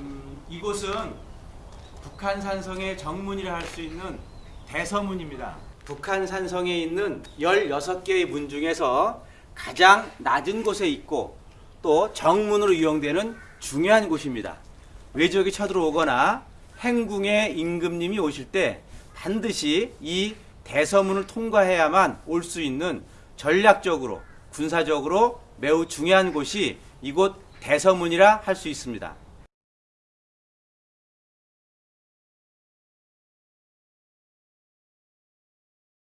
음, 이곳은 북한 산성의 정문이라 할 수 있는 대서문입니다. 북한 산성에 있는 16개의 문 중에서 가장 낮은 곳에 있고 또 정문으로 이용되는 중요한 곳입니다. 외적이 쳐들어오거나 행궁의 임금님이 오실 때 반드시 이 대서문을 통과해야만 올 수 있는 전략적으로 군사적으로 매우 중요한 곳이 이곳 대서문이라 할 수 있습니다.